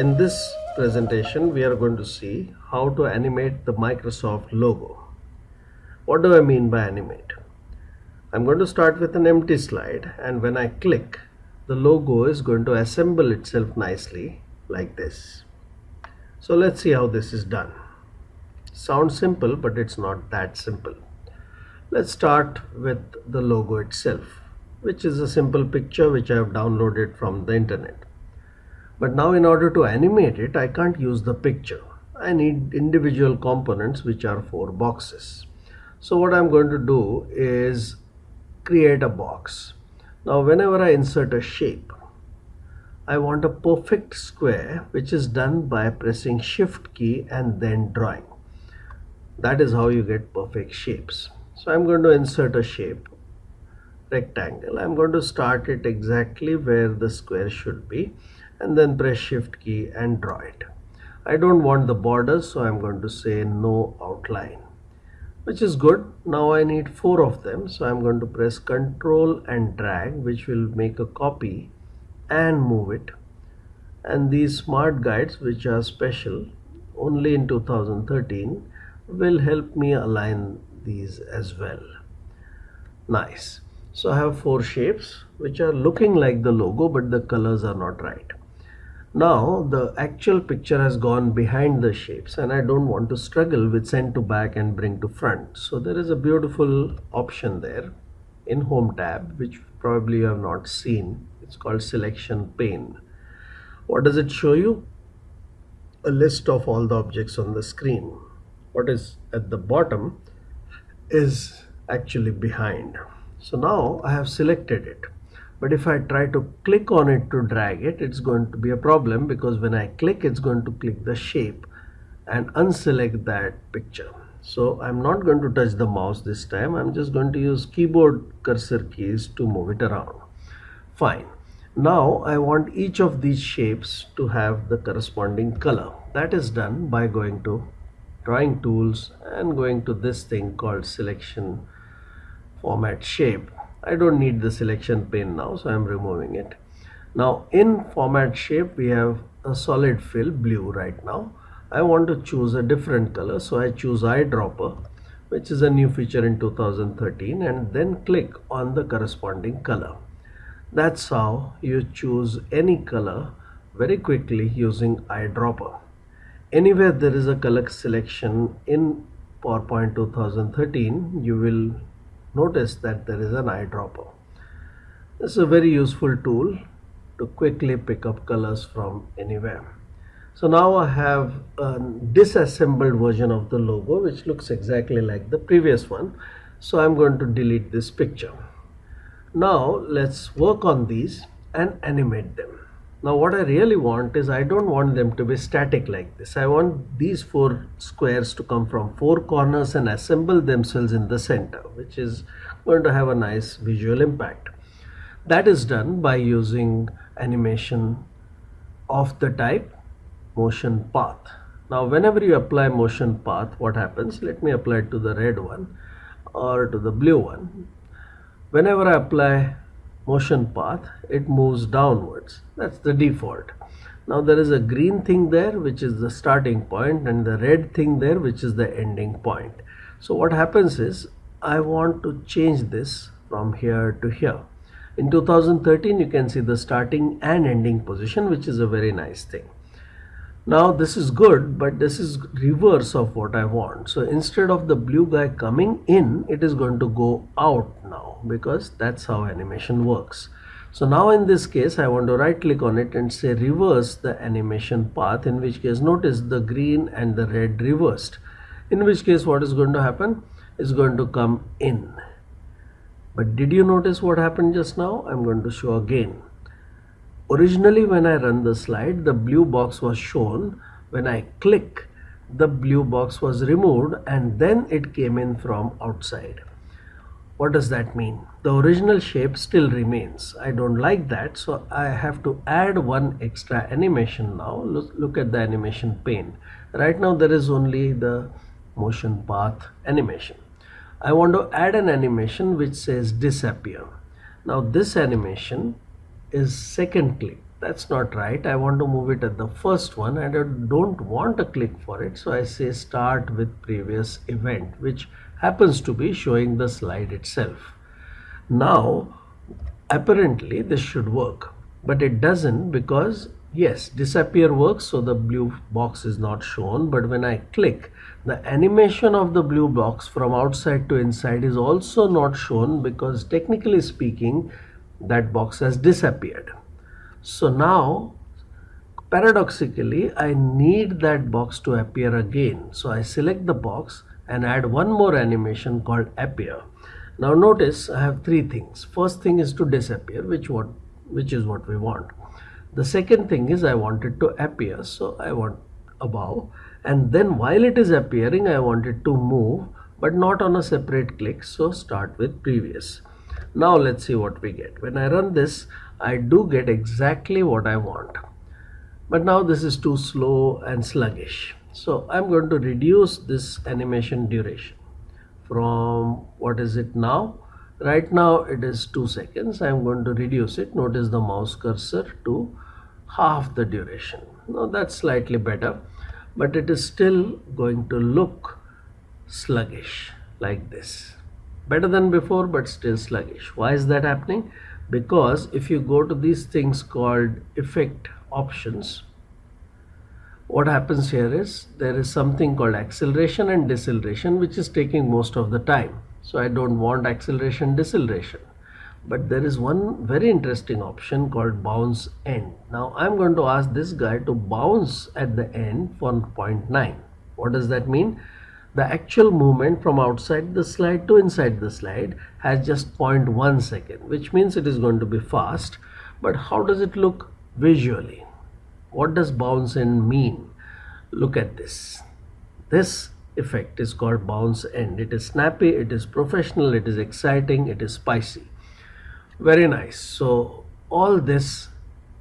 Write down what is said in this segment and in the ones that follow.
In this presentation, we are going to see how to animate the Microsoft logo. What do I mean by animate? I'm going to start with an empty slide and when I click, the logo is going to assemble itself nicely like this. So let's see how this is done. Sounds simple, but it's not that simple. Let's start with the logo itself, which is a simple picture which I have downloaded from the internet. But now in order to animate it, I can't use the picture. I need individual components which are four boxes. So what I'm going to do is create a box. Now whenever I insert a shape, I want a perfect square which is done by pressing shift key and then drawing. That is how you get perfect shapes. So I'm going to insert a shape rectangle. I'm going to start it exactly where the square should be and then press shift key and draw it. I don't want the borders so I'm going to say no outline which is good. Now I need four of them so I'm going to press control and drag which will make a copy and move it and these smart guides which are special only in 2013 will help me align these as well nice so I have four shapes which are looking like the logo but the colors are not right now the actual picture has gone behind the shapes and I don't want to struggle with send to back and bring to front. So there is a beautiful option there in home tab which probably you have not seen. It's called selection pane. What does it show you? A list of all the objects on the screen. What is at the bottom is actually behind. So now I have selected it but if I try to click on it to drag it it's going to be a problem because when I click it's going to click the shape and unselect that picture so I'm not going to touch the mouse this time I'm just going to use keyboard cursor keys to move it around fine now I want each of these shapes to have the corresponding color. That is done by going to drawing tools and going to this thing called selection format shape. I don't need the selection pane now so I'm removing it. Now in format shape we have a solid fill blue right now. I want to choose a different color so I choose eyedropper which is a new feature in 2013 and then click on the corresponding color. That's how you choose any color very quickly using eyedropper. Anywhere there is a color selection in PowerPoint 2013, you will notice that there is an eyedropper. This is a very useful tool to quickly pick up colors from anywhere. So now I have a disassembled version of the logo which looks exactly like the previous one. So I'm going to delete this picture. Now let's work on these and animate them. Now what I really want is I don't want them to be static like this. I want these four squares to come from four corners and assemble themselves in the center which is going to have a nice visual impact. That is done by using animation of the type motion path. Now whenever you apply motion path what happens? Let me apply it to the red one or to the blue one whenever I apply motion path it moves downwards. That's the default. Now there is a green thing there which is the starting point and the red thing there which is the ending point. So what happens is I want to change this from here to here. In 2013 you can see the starting and ending position which is a very nice thing now this is good but this is reverse of what I want. So instead of the blue guy coming in it is going to go out now because that's how animation works. So now in this case I want to right click on it and say reverse the animation path in which case notice the green and the red reversed. In which case what is going to happen? Is going to come in. But did you notice what happened just now? I'm going to show again Originally when I run the slide, the blue box was shown. When I click, the blue box was removed and then it came in from outside. What does that mean? The original shape still remains. I don't like that so I have to add one extra animation now. Look, look at the animation pane. Right now there is only the motion path animation. I want to add an animation which says disappear. Now this animation is second click that's not right. I want to move it at the first one and I don't want a click for it. So I say start with previous event which happens to be showing the slide itself. Now apparently this should work but it doesn't because yes disappear works so the blue box is not shown. But when I click the animation of the blue box from outside to inside is also not shown because technically speaking that box has disappeared so now paradoxically I need that box to appear again. So I select the box and add one more animation called appear. Now notice I have three things. First thing is to disappear which what which is what we want. The second thing is I want it to appear. So I want above and then while it is appearing I want it to move but not on a separate click. So start with previous. Now let's see what we get. When I run this I do get exactly what I want. But now this is too slow and sluggish. So I'm going to reduce this animation duration from what is it now? Right now it is 2 seconds. I'm going to reduce it. Notice the mouse cursor to half the duration. Now that's slightly better but it is still going to look sluggish like this. Better than before but still sluggish. Why is that happening? because if you go to these things called effect options what happens here is there is something called acceleration and deceleration which is taking most of the time. So I don't want acceleration deceleration. But there is one very interesting option called bounce end. Now I'm going to ask this guy to bounce at the end for 0.9 what does that mean the actual movement from outside the slide to inside the slide has just 0.1 second which means it is going to be fast. But how does it look visually? What does bounce end mean? Look at this. This effect is called bounce end. It is snappy it is professional it is exciting it is spicy. Very nice. So all this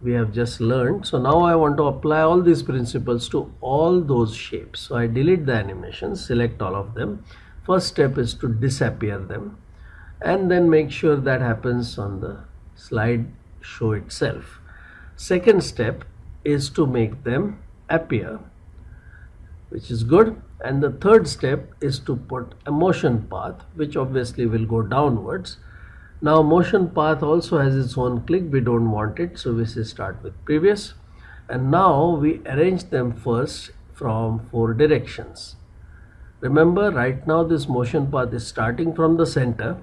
we have just learned. So now I want to apply all these principles to all those shapes. So I delete the animations select all of them. First step is to disappear them and then make sure that happens on the slide show itself. Second step is to make them appear which is good. And the third step is to put a motion path which obviously will go downwards now motion path also has its own click. We don't want it so we say start with previous. And now we arrange them first from four directions. Remember right now this motion path is starting from the center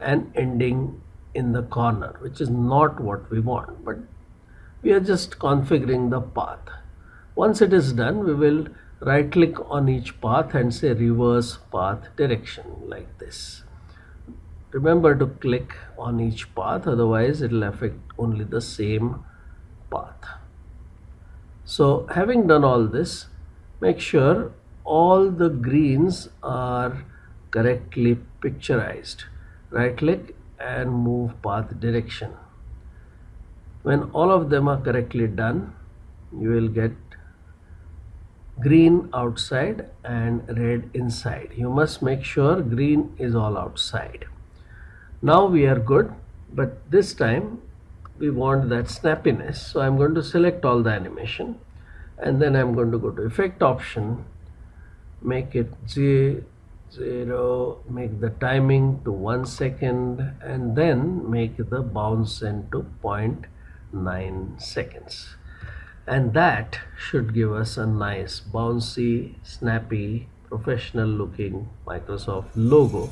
and ending in the corner which is not what we want but we are just configuring the path. Once it is done we will right click on each path and say reverse path direction like this remember to click on each path otherwise it will affect only the same path. So having done all this make sure all the greens are correctly picturized. Right click and move path direction. When all of them are correctly done you will get green outside and red inside. You must make sure green is all outside now we are good but this time we want that snappiness. So I'm going to select all the animation and then I'm going to go to effect option make it zero make the timing to one second and then make the bounce into 0.9 seconds. And that should give us a nice bouncy snappy professional looking Microsoft logo